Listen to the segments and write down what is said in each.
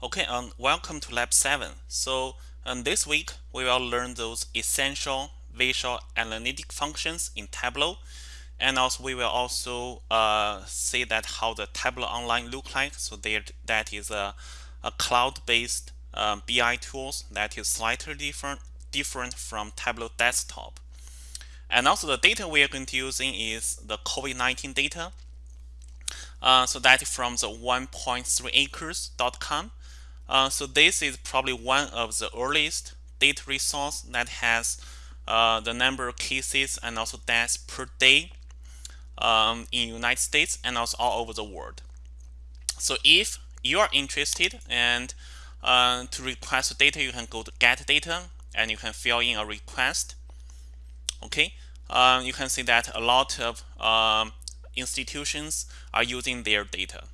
Okay, um, welcome to Lab 7. So um, this week we will learn those essential visual analytic functions in Tableau and also we will also uh, see that how the Tableau Online look like. So there, that is a, a cloud-based um, BI tools that is slightly different different from Tableau Desktop. And also the data we are going to using is the COVID-19 data. Uh, so that is from the 1.3acres.com uh, so this is probably one of the earliest data resource that has uh, the number of cases and also deaths per day um, in United States and also all over the world. So if you are interested and uh, to request data, you can go to get data and you can fill in a request. Okay, uh, you can see that a lot of um, institutions are using their data.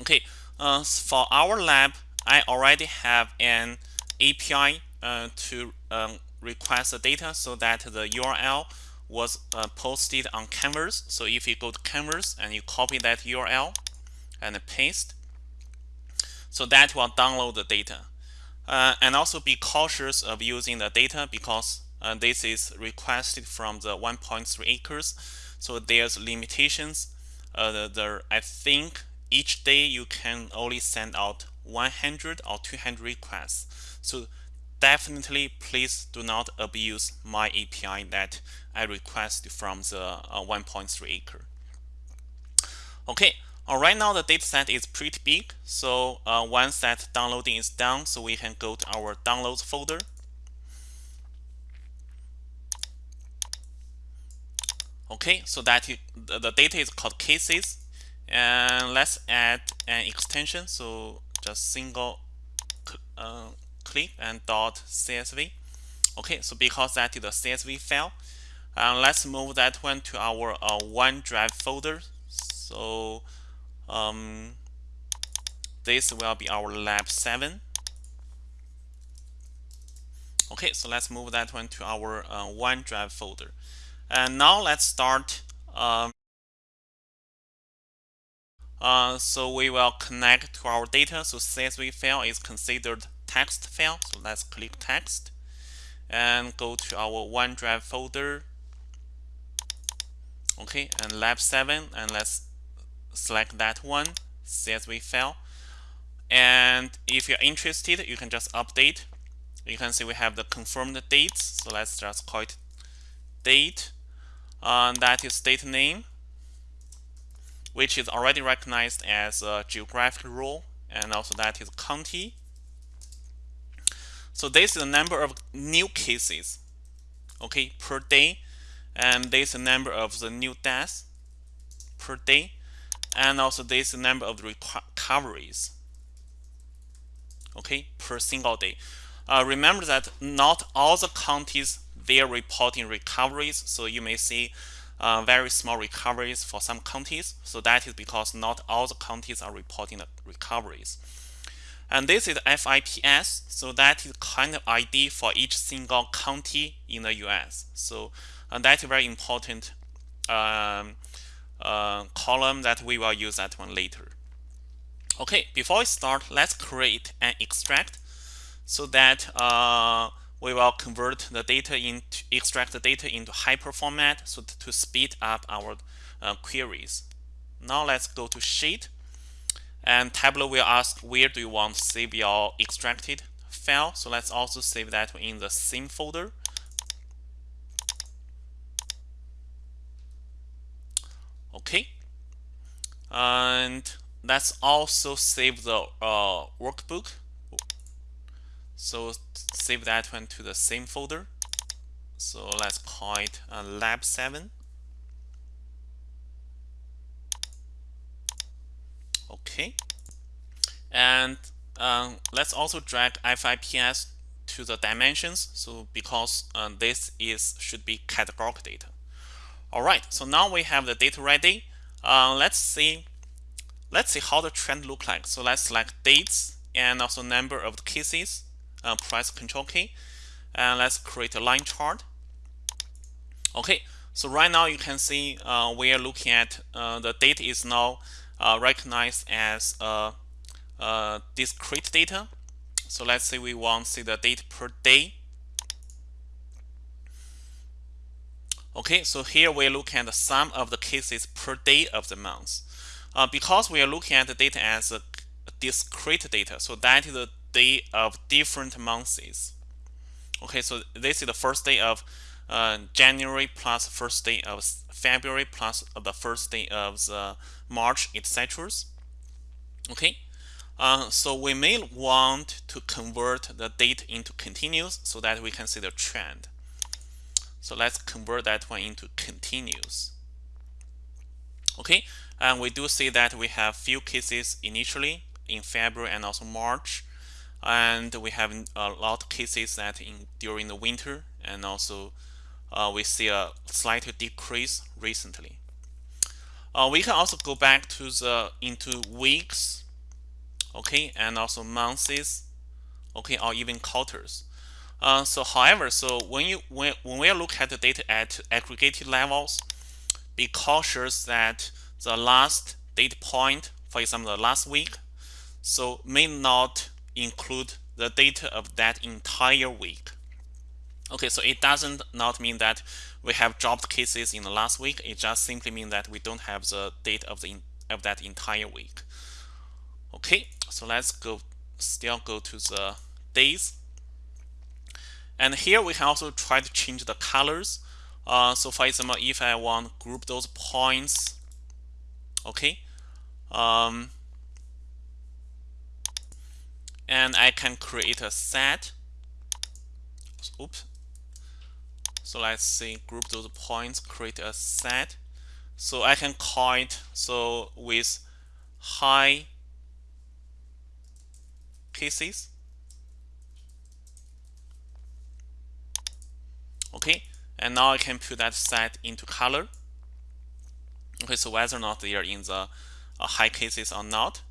Okay, uh, for our lab, I already have an API uh, to um, request the data so that the URL was uh, posted on Canvas. So if you go to Canvas and you copy that URL and paste, so that will download the data. Uh, and also be cautious of using the data because uh, this is requested from the 1.3 acres. So there's limitations. Uh, the, the, I think each day you can only send out 100 or 200 requests. So definitely please do not abuse my API that I request from the uh, 1.3 acre. Okay, uh, right now the dataset is pretty big. So uh, once that downloading is done, so we can go to our downloads folder. Okay, so that the data is called cases and let's add an extension so just single uh, click and dot csv okay so because that is a csv file uh, let's move that one to our uh, OneDrive folder. So um, this will be our lab 7 okay so let's move that one to our uh, OneDrive folder. And now let's start um, uh, so we will connect to our data. So CSV file is considered text file. So let's click text and go to our OneDrive folder. Okay, and lab 7 and let's select that one, CSV file. And if you're interested, you can just update. You can see we have the confirmed dates. So let's just call it date. Uh, that is date name which is already recognized as a geographic role, and also that is county. So this is the number of new cases, okay, per day, and this is the number of the new deaths per day, and also this is the number of recoveries, okay, per single day. Uh, remember that not all the counties they are reporting recoveries, so you may see uh, very small recoveries for some counties. So that is because not all the counties are reporting the recoveries. And this is FIPS, so that is kind of ID for each single county in the US. So and that is very important um, uh, column that we will use that one later. Okay, before we start, let's create an extract so that uh, we will convert the data into extract the data into hyper format so to speed up our uh, queries. Now let's go to sheet and Tableau will ask where do you want save your extracted file. So let's also save that in the same folder. Okay. And let's also save the uh, workbook so save that one to the same folder. So let's call it uh, lab 7. Okay. And um, let's also drag FIPS to the dimensions. So because uh, this is should be categorical data. All right. So now we have the data ready. Uh, let's see. Let's see how the trend look like. So let's select dates and also number of cases uh, press Control key, and let's create a line chart. Okay, so right now you can see uh, we are looking at uh, the date is now uh, recognized as a, uh, discrete data. So let's say we want to see the date per day. Okay, so here we look at the sum of the cases per day of the month. Uh, because we are looking at the data as a discrete data, so that is the day of different months. Okay, so this is the first day of uh, January plus first day of February plus the first day of the March, etc. Okay, uh, so we may want to convert the date into continuous so that we can see the trend. So let's convert that one into continuous. Okay, and we do see that we have few cases initially in February and also March, and we have a lot of cases that in during the winter, and also uh, we see a slight decrease recently. Uh, we can also go back to the into weeks, okay, and also months, okay, or even quarters. Uh, so however, so when you when, when we look at the data at aggregated levels, be cautious that the last data point, for example, the last week, so may not include the data of that entire week. Okay, so it doesn't not mean that we have dropped cases in the last week. It just simply means that we don't have the data of the of that entire week. Okay, so let's go still go to the days and here we can also try to change the colors. Uh, so for example, if I want group those points, okay, um, and I can create a set. Oops. So let's see, group those points, create a set. So I can call it so with high cases okay and now I can put that set into color okay so whether or not they are in the uh, high cases or not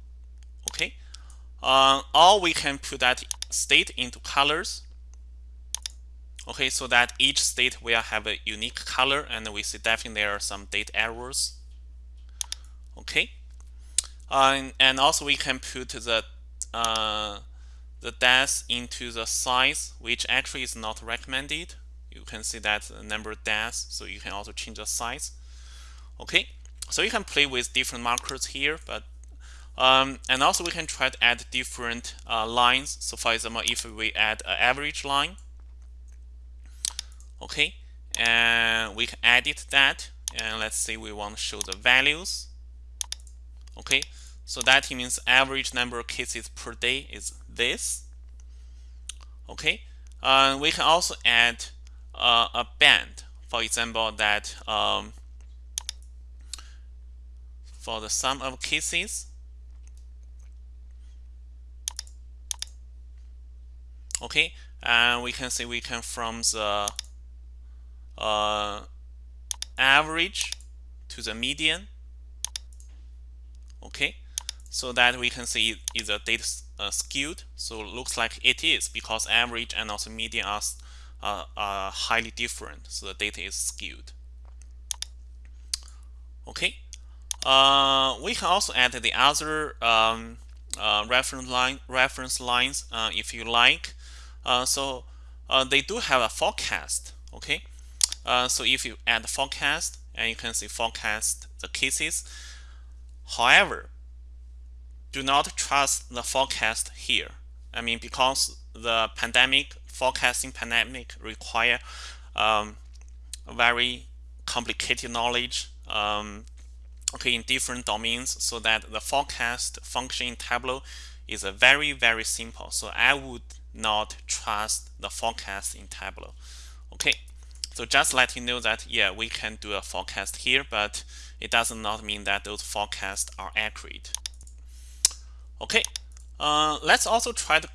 okay uh, or we can put that state into colors. Okay so that each state will have a unique color and we see definitely there are some date errors. Okay. Uh, and, and, also we can put the uh, the depth into the size which actually is not recommended. You can see that the number dash so you can also change the size. Okay. So you can play with different markers here but um, and also we can try to add different uh, lines. So for example if we add an average line okay and we can edit that and let's say we want to show the values okay. So that means average number of cases per day is this okay. Uh, we can also add uh, a band. For example, that um, for the sum of cases, okay, and we can see we can from the uh, average to the median, okay, so that we can see is the data uh, skewed. So it looks like it is because average and also median are are, are highly different, so the data is skewed. Okay, uh, we can also add the other um, uh, reference line reference lines uh, if you like. Uh, so uh, they do have a forecast. Okay, uh, so if you add forecast and you can see forecast the cases. However, do not trust the forecast here. I mean, because the pandemic forecasting pandemic require um, very complicated knowledge um, okay in different domains so that the forecast function in Tableau is a very very simple so I would not trust the forecast in Tableau. Okay so just let you know that yeah we can do a forecast here but it does not mean that those forecasts are accurate. Okay uh, let's also try to,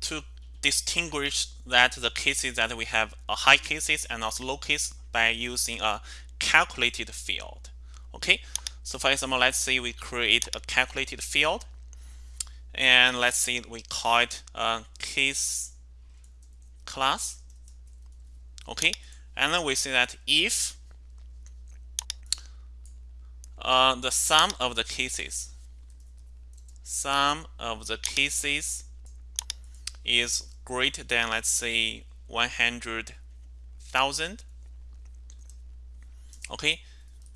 to distinguish that the cases that we have a high cases and also low case by using a calculated field. Okay, so for example, let's say we create a calculated field and let's say we call it a case class. Okay, and then we say that if uh, the sum of the cases sum of the cases is greater than let's say 100,000 okay.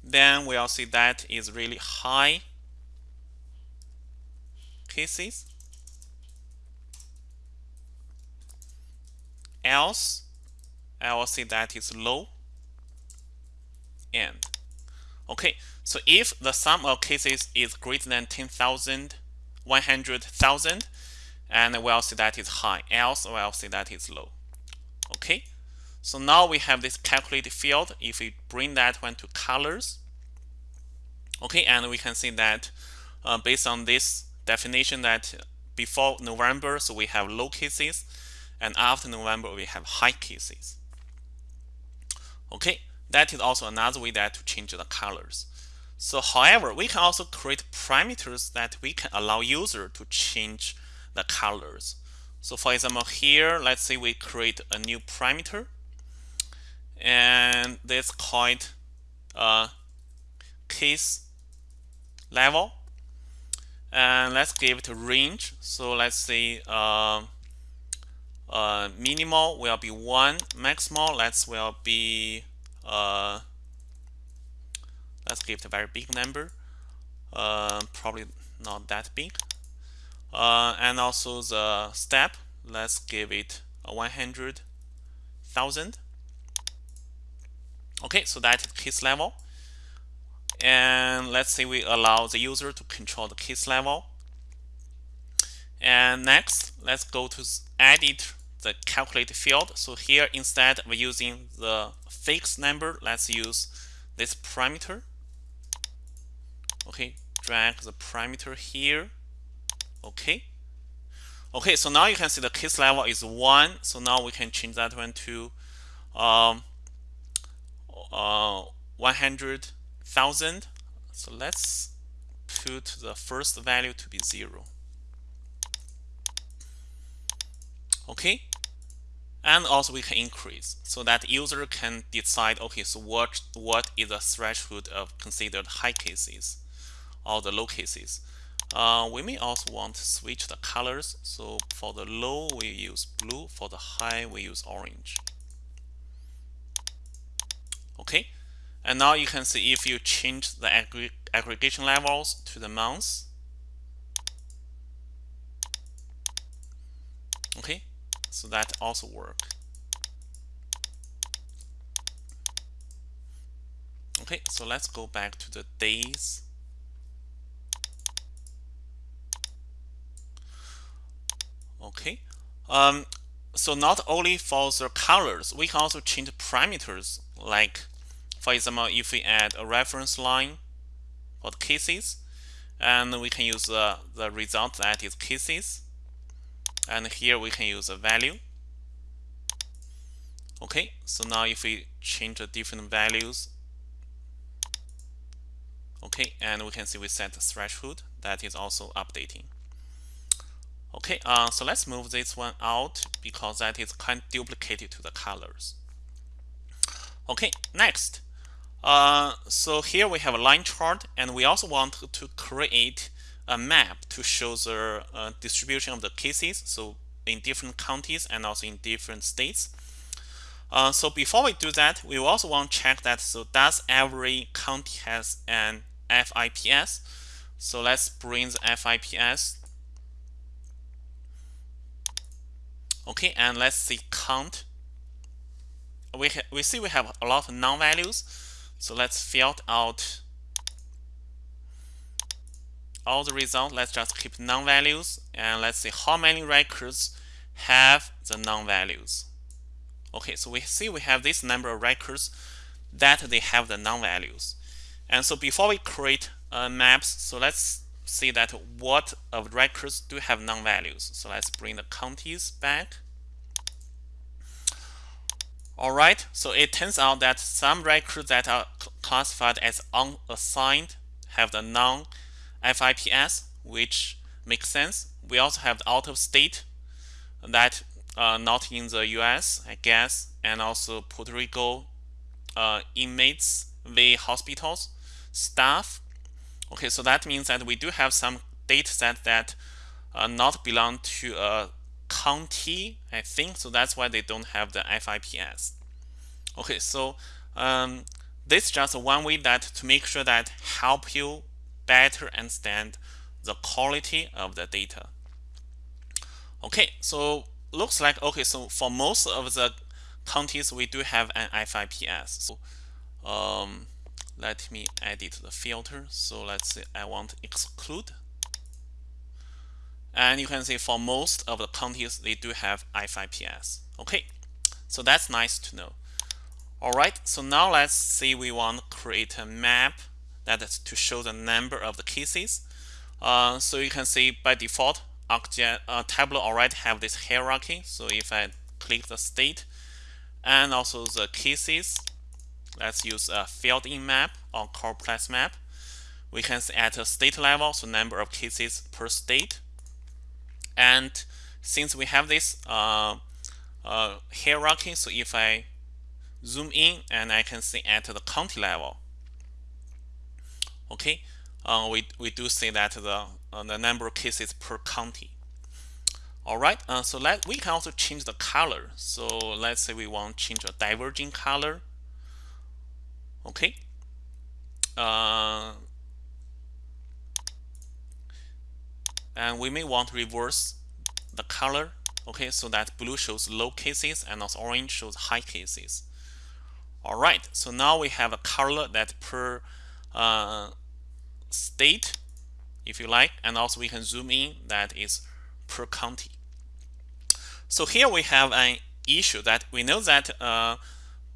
Then we'll see that is really high cases else I will see that is low end. Okay so if the sum of cases is greater than 10,000 100,000 and we'll see that is high else we'll see that is low. Okay so now we have this calculated field. If we bring that one to colors okay and we can see that uh, based on this definition that before November so we have low cases and after November we have high cases. Okay that is also another way that to change the colors. So however we can also create parameters that we can allow user to change the colors. So for example here let's say we create a new parameter and this called uh, case level and let's give it a range. So let's say uh, uh, minimal will be 1 maximal let's will be uh, let's give it a very big number. Uh, probably not that big. Uh, and also the step let's give it a 100,000 okay so that is case level and let's say we allow the user to control the case level. And next let's go to edit the calculate field. So here instead of using the fixed number let's use this parameter. Okay drag the parameter here. Okay. Okay so now you can see the case level is 1 so now we can change that one to um, uh, 100,000 so let's put the first value to be 0 okay? And also we can increase so that user can decide okay so what what is the threshold of considered high cases or the low cases. Uh, we may also want to switch the colors. So for the low we use blue. For the high we use orange. Okay and now you can see if you change the aggregation levels to the months okay so that also work. Okay so let's go back to the days. Okay um, so not only for the colors we can also change parameters like for example if we add a reference line for the cases and we can use the, the result that is cases. And here we can use a value. Okay so now if we change the different values okay and we can see we set the threshold that is also updating. Okay uh, so let's move this one out because that is kind of duplicated to the colors. Okay next uh, so here we have a line chart and we also want to create a map to show the uh, distribution of the cases so in different counties and also in different states. Uh, so before we do that we also want to check that so does every county has an FIPS so let's bring the FIPS okay and let's see count. We, we see we have a lot of non-values so let's filter out all the results, let's just keep non-values and let's see how many records have the non-values. Okay, so we see we have this number of records that they have the non-values. And so before we create uh, maps, so let's see that what of records do have non-values. So let's bring the counties back. All right, so it turns out that some records that are classified as unassigned have the non FIPS, which makes sense. We also have the out of state that uh, not in the US, I guess, and also Puerto Rico uh, inmates, the hospitals, staff. Okay, so that means that we do have some data set that uh, not belong to a county, I think. So that's why they don't have the FIPS. Okay, so um, this is just one way that to make sure that help you better understand the quality of the data. Okay, so looks like okay. So for most of the counties, we do have an FIPS. So um, let me edit the filter. So let's say I want exclude. And you can see for most of the counties, they do have FIPS. Okay, so that's nice to know. All right, so now let's say we want to create a map that is to show the number of the cases. Uh, so you can see by default, ArcGIS, uh, Tableau already have this hierarchy. So if I click the state and also the cases, let's use a filled in map or complex map. We can see at a state level, so number of cases per state. And since we have this uh, uh, hierarchy, so if I zoom in and I can see at the county level, okay, uh, we, we do see that the, uh, the number of cases per county. All right, uh, so let we can also change the color. So let's say we want to change a diverging color. Okay. And we may want to reverse the color. Okay, so that blue shows low cases and also orange shows high cases. All right, so now we have a color that per uh, state, if you like, and also we can zoom in that is per county. So here we have an issue that we know that uh,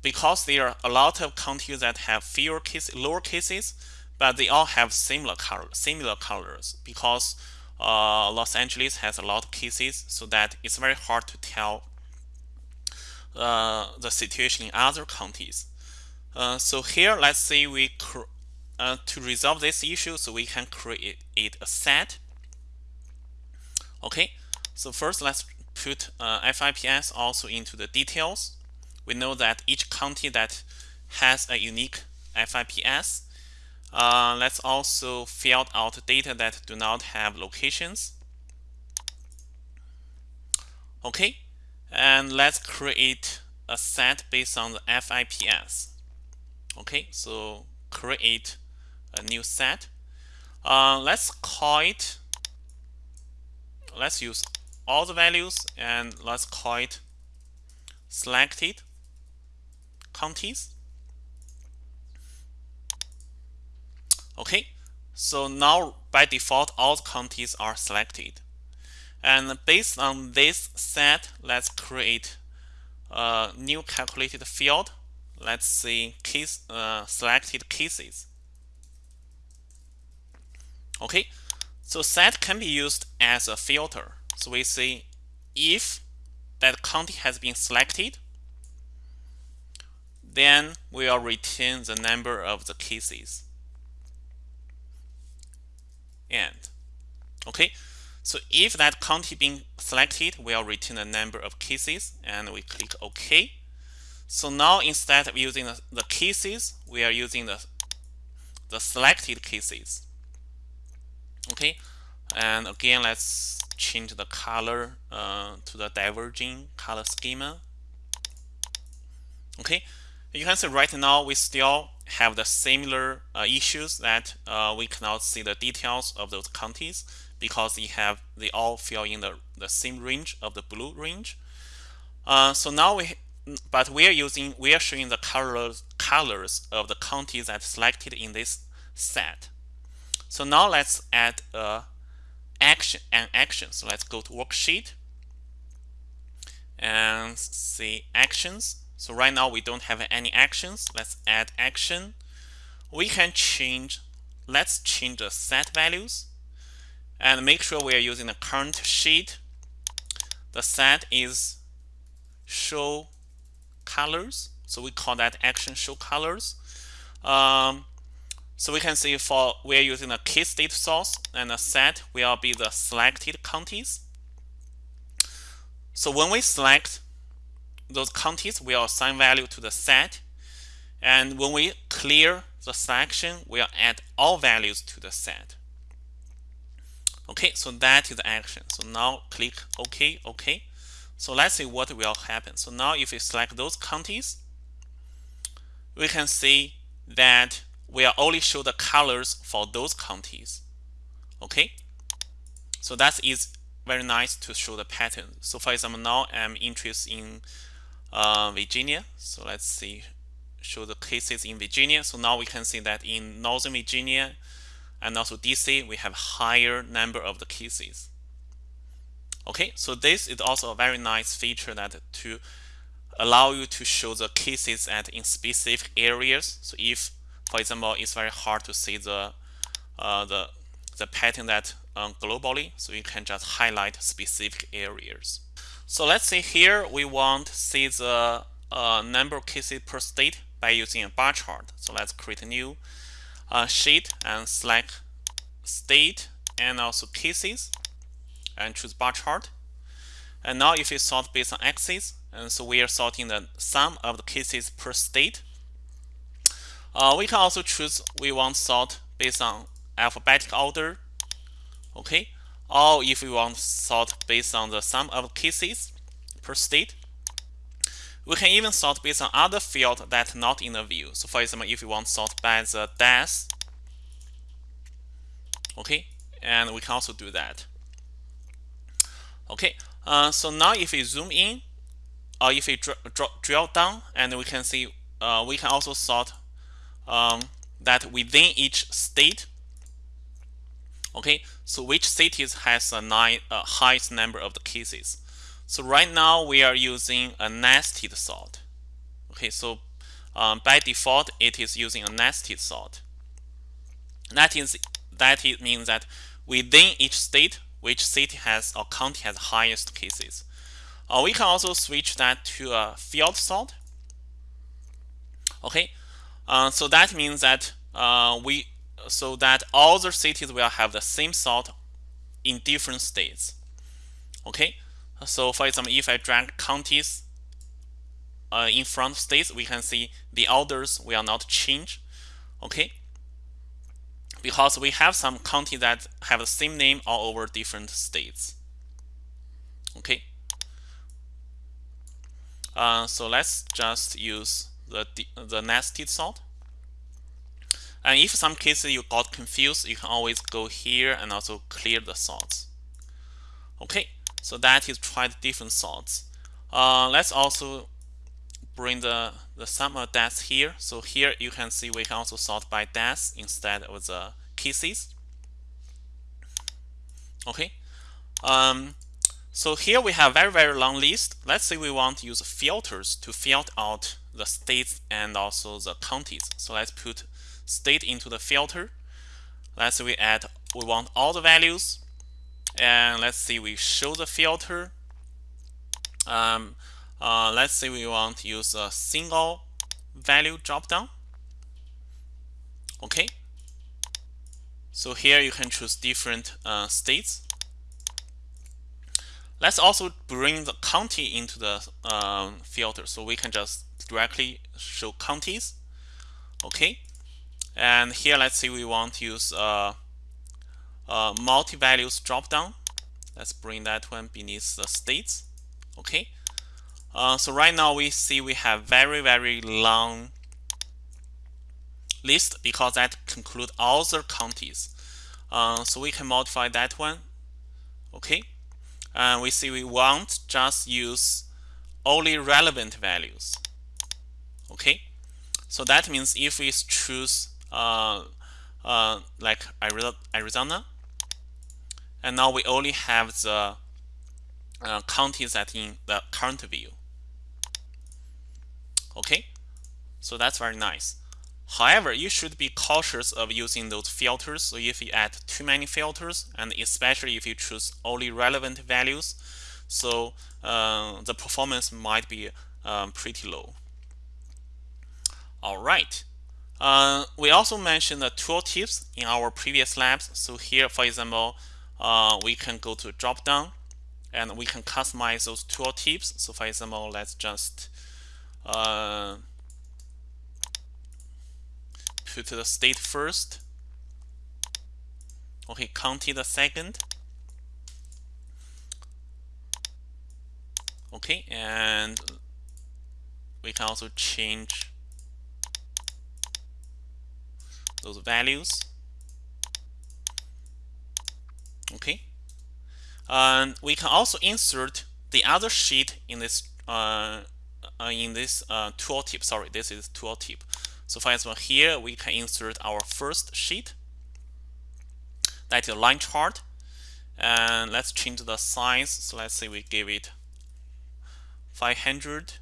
because there are a lot of counties that have fewer cases, lower cases, but they all have similar color, similar colors because uh, Los Angeles has a lot of cases, so that it's very hard to tell uh, the situation in other counties. Uh, so here, let's say we uh, to resolve this issue, so we can create it a set. Okay, so first let's put uh, FIPS also into the details. We know that each county that has a unique FIPS. Uh, let's also fill out data that do not have locations. Okay, and let's create a set based on the FIPS. Okay, so create a new set. Uh, let's call it, let's use all the values and let's call it selected counties. Okay, so now by default all counties are selected. And based on this set, let's create a new calculated field. Let's see case uh, selected cases. Okay, so set can be used as a filter. So we say if that county has been selected, then we will return the number of the cases. And okay, so if that county being selected, we'll return the number of cases and we click OK. So now instead of using the, the cases, we are using the, the selected cases. Okay, and again, let's change the color uh, to the diverging color schema. Okay, you can see right now we still have the similar uh, issues that uh, we cannot see the details of those counties because they have they all fill in the, the same range of the blue range. Uh, so now we but we are using we are showing the colors colors of the counties that selected in this set. So now let's add a action and action. So let's go to worksheet and see actions. So right now we don't have any actions. Let's add action. We can change, let's change the set values and make sure we are using the current sheet. The set is show colors. So we call that action show colors. Um, so we can see for we're using a key state source and a set will be the selected counties. So when we select those counties, we'll assign value to the set. And when we clear the selection, we'll add all values to the set. Okay, so that is the action. So now click OK, OK. So let's see what will happen. So now if we select those counties, we can see that will only show the colors for those counties. Okay, so that is very nice to show the pattern. So for example, now I'm interested in uh, Virginia. So let's see, show the cases in Virginia. So now we can see that in Northern Virginia and also DC, we have higher number of the cases. Okay, so this is also a very nice feature that to allow you to show the cases at in specific areas. So if, for example, it's very hard to see the uh, the the pattern that um, globally, so you can just highlight specific areas. So let's say here we want to see the uh, number of cases per state by using a bar chart. So let's create a new uh, sheet and select state and also cases and choose bar chart. And now if you sort based on axis, and so we are sorting the sum of the cases per state. Uh, we can also choose we want sort based on alphabetic order, okay? Or if we want sort based on the sum of cases per state. We can even sort based on other field that not in the view. So for example, if we want sort by the death, okay, and we can also do that. Okay, uh, so now if we zoom in, or if we dr dr drill down, and we can see uh, we can also sort um, that within each state. Okay, so which cities has a nine, highest number of the cases? So right now we are using a nested sort. Okay, so um, by default it is using a nested sort. That is that it means that within each state, which city has or county has highest cases. Uh, we can also switch that to a field sort. Okay, uh, so that means that uh, we so that all the cities will have the same sort in different states. Okay, so for example, if I drag counties uh, in front of states, we can see the orders will not change. Okay, because we have some counties that have the same name all over different states. Okay. Uh, so let's just use the, the nested sort. And if some cases you got confused, you can always go here and also clear the sorts. Okay, so that is try the different sorts. Uh, let's also bring the, the sum of deaths here. So here you can see we can also sort by deaths instead of the cases. Okay. Um, so here we have very, very long list. Let's say we want to use filters to filter out the states and also the counties. So let's put state into the filter. Let's say we add, we want all the values. And let's see, we show the filter. Um, uh, let's say we want to use a single value dropdown. Okay. So here you can choose different uh, states. Let's also bring the county into the um, filter. So we can just directly show counties. Okay. And here, let's say we want to use uh, uh, multi-values dropdown. Let's bring that one beneath the states. Okay. Uh, so right now we see we have very, very long list because that conclude all the counties. Uh, so we can modify that one. Okay and we see we want just use only relevant values. Okay, so that means if we choose like Arizona, and now we only have the uh, counties that in the current view. Okay, so that's very nice. However, you should be cautious of using those filters. So if you add too many filters, and especially if you choose only relevant values, so uh, the performance might be um, pretty low. All right. Uh, we also mentioned the tooltips in our previous labs. So here, for example, uh, we can go to drop down and we can customize those tooltips. So for example, let's just uh, put the state first. Okay, county the second. Okay, and we can also change those values. Okay. And we can also insert the other sheet in this uh, uh, in this uh, tooltip sorry this is tooltip so for example here we can insert our first sheet. That is a line chart. And let's change the size. So let's say we give it 500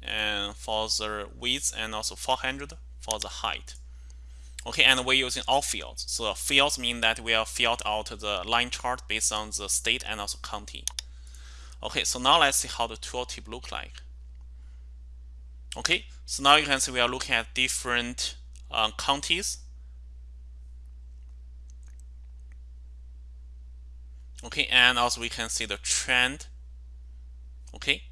and for the width and also 400 for the height okay and we're using all fields. So fields mean that we are filled out the line chart based on the state and also county. Okay so now let's see how the tooltip look like. Okay so now you can see we are looking at different uh, counties. Okay and also we can see the trend. Okay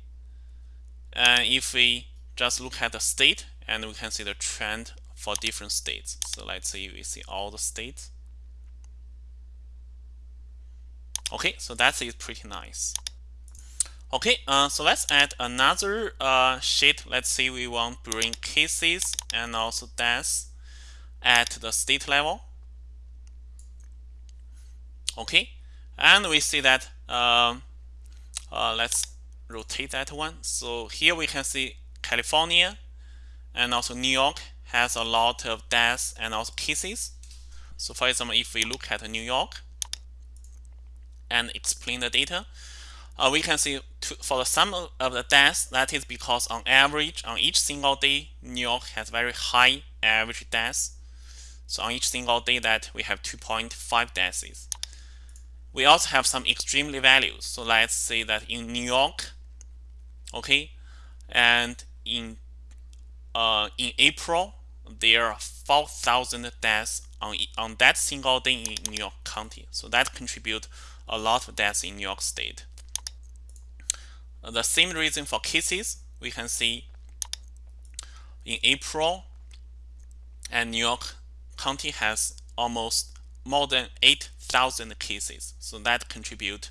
and if we just look at the state and we can see the trend for different states. So let's say we see all the states. Okay so that is pretty nice. Okay uh, so let's add another uh, sheet. Let's say we want bring cases and also deaths at the state level. Okay and we see that um, uh, let's rotate that one. So here we can see California and also New York has a lot of deaths and also cases. So for example if we look at New York and explain the data uh, we can see to, for the sum of the deaths that is because on average on each single day New York has very high average deaths. So on each single day that we have 2.5 deaths. We also have some extremely values. So let's say that in New York, okay, and in uh, in April, there are 4,000 deaths on, on that single day in New York County. So that contribute a lot of deaths in New York State. The same reason for cases, we can see in April, and New York County has almost more than 8,000 cases. So that contribute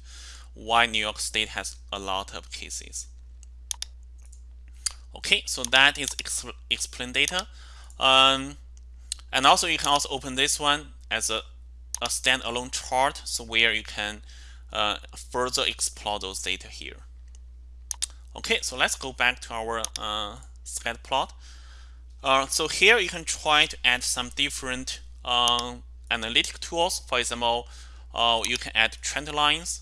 why New York State has a lot of cases. Okay, so that is explain data. Um, and also you can also open this one as a, a standalone chart, so where you can uh, further explore those data here. Okay, so let's go back to our uh, scatter plot. Uh, so here you can try to add some different uh, analytic tools. For example, uh, you can add trend lines.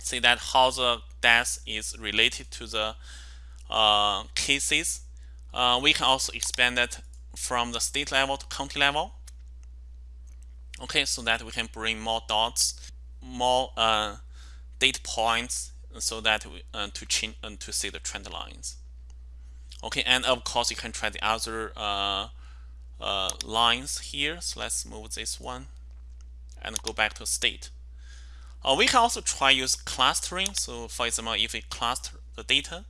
See that how the death is related to the uh, cases. Uh, we can also expand that from the state level to county level. Okay, so that we can bring more dots, more uh, data points, so that we, uh, to change uh, to see the trend lines. Okay, and of course you can try the other uh, uh, lines here. So let's move this one and go back to state. We can also try use clustering. So for example, if we cluster the data,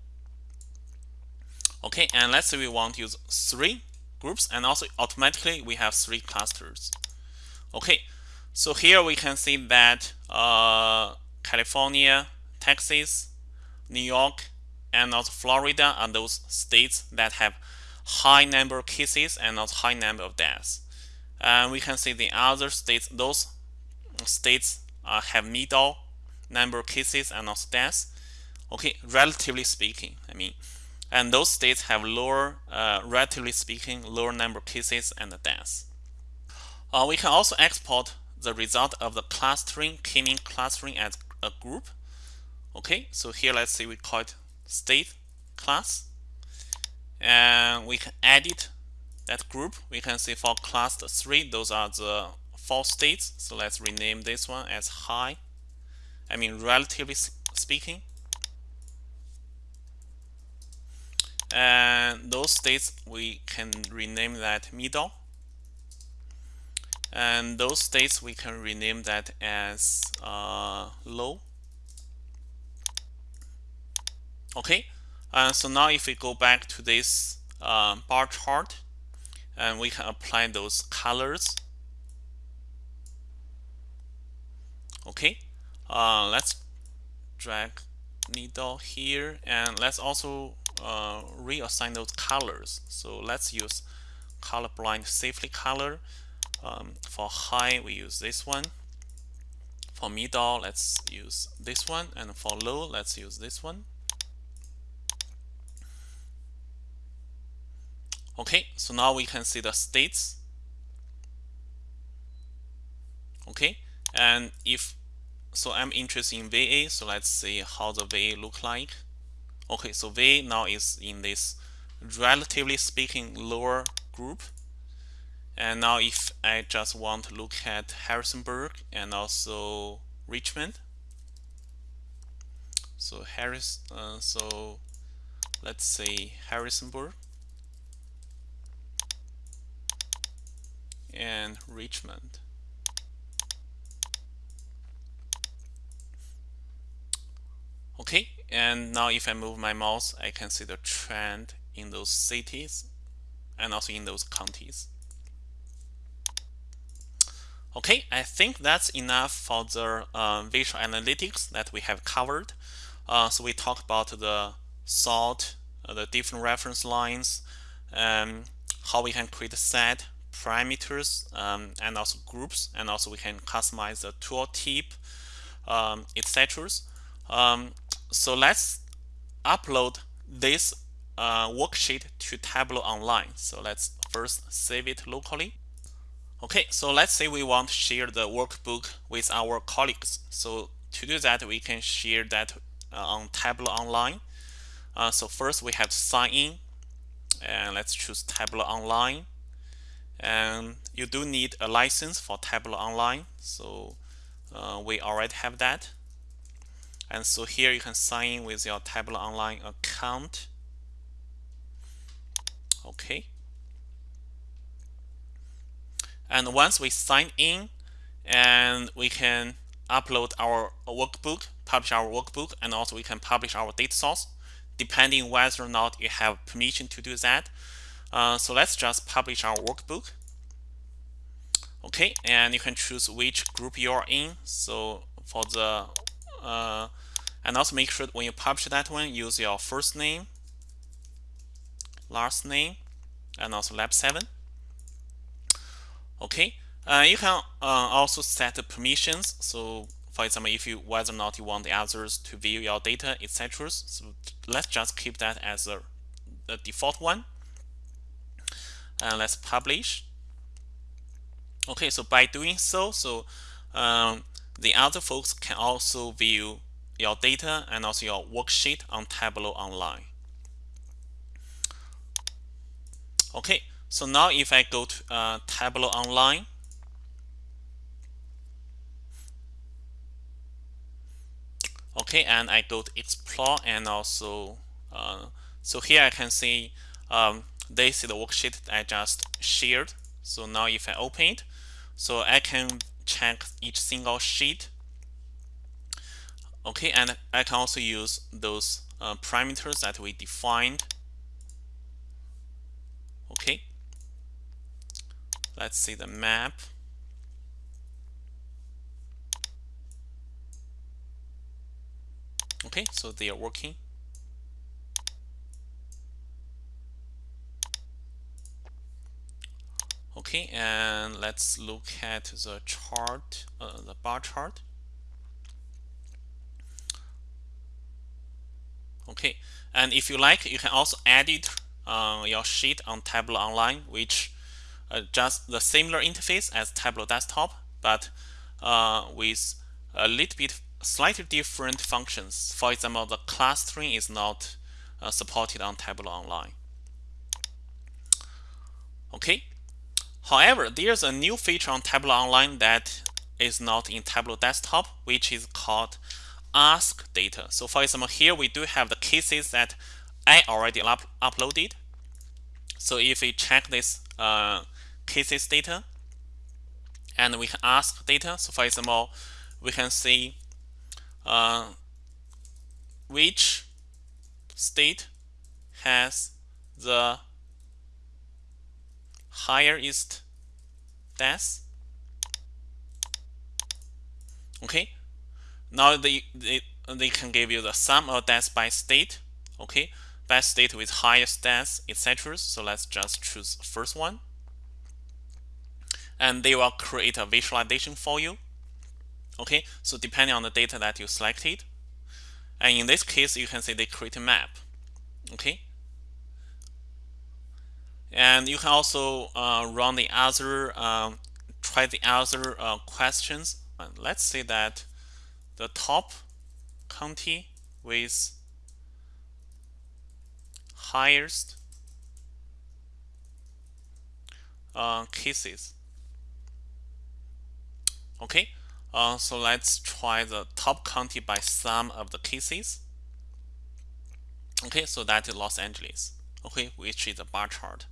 okay, and let's say we want to use three groups, and also automatically we have three clusters. Okay, so here we can see that uh, California, Texas, New York, and also Florida are those states that have high number of cases and also high number of deaths. And we can see the other states, those states uh, have middle number of cases and also deaths. Okay, relatively speaking, I mean, and those states have lower, uh, relatively speaking, lower number of cases and deaths. Uh, we can also export the result of the clustering, k-mean clustering as a group. Okay, so here let's say we call it state class and we can edit that group. We can see for cluster 3, those are the four states. So let's rename this one as high. I mean, relatively speaking. And those states, we can rename that middle. And those states, we can rename that as uh, low. Okay, uh, so now if we go back to this uh, bar chart, and we can apply those colors. Okay, uh, let's drag middle here and let's also uh, reassign those colors. So let's use colorblind safely color. Um, for high we use this one. For middle let's use this one. And for low let's use this one. Okay so now we can see the states. Okay and if so I'm interested in VA so let's see how the VA look like okay so V now is in this relatively speaking lower group. And now if I just want to look at Harrisonburg and also Richmond. So Harris uh, so let's say Harrisonburg and Richmond. Okay and now if I move my mouse I can see the trend in those cities and also in those counties. Okay I think that's enough for the uh, visual analytics that we have covered. Uh, so we talked about the sort uh, the different reference lines um, how we can create a set parameters um, and also groups and also we can customize the tooltip um, etc um, so let's upload this uh, worksheet to Tableau Online. So let's first save it locally. Okay, so let's say we want to share the workbook with our colleagues. So to do that, we can share that uh, on Tableau Online. Uh, so first we have to sign in and let's choose Tableau Online. And you do need a license for Tableau Online. So uh, we already have that. And so here you can sign in with your Tableau Online account. Okay. And once we sign in, and we can upload our workbook, publish our workbook, and also we can publish our data source, depending whether or not you have permission to do that. Uh, so let's just publish our workbook. Okay, and you can choose which group you are in. So for the uh, and also make sure when you publish that one use your first name last name and also lab 7 okay uh, you can uh, also set the permissions. So for example if you whether or not you want the others to view your data etc so let's just keep that as a, the default one. And let's publish. Okay so by doing so so um, the other folks can also view your data and also your worksheet on Tableau Online. Okay, so now if I go to uh, Tableau Online, okay, and I go to Explore and also, uh, so here I can see um, this is the worksheet I just shared. So now if I open it, so I can check each single sheet. Okay, and I can also use those uh, parameters that we defined. Okay, let's see the map. Okay, so they are working. Okay, and let's look at the chart, uh, the bar chart. Okay, and if you like, you can also edit uh, your sheet on Tableau Online, which uh, just the similar interface as Tableau Desktop, but uh, with a little bit slightly different functions. For example, the clustering is not uh, supported on Tableau Online. Okay, However, there's a new feature on Tableau Online that is not in Tableau Desktop, which is called Ask Data. So for example, here we do have the cases that I already up uploaded. So if we check this uh, cases data, and we can ask data. So for example, we can see uh, which state has the highest death okay now they, the they can give you the sum of deaths by state. Okay, by state with highest deaths, etc. So let's just choose first one. And they will create a visualization for you. Okay, so depending on the data that you selected. And in this case, you can see they create a map. Okay. And you can also uh, run the other, um, try the other uh, questions. And let's say that the top county with highest uh, cases. Okay, uh, so let's try the top county by sum of the cases. Okay, so that is Los Angeles. Okay, which is a bar chart.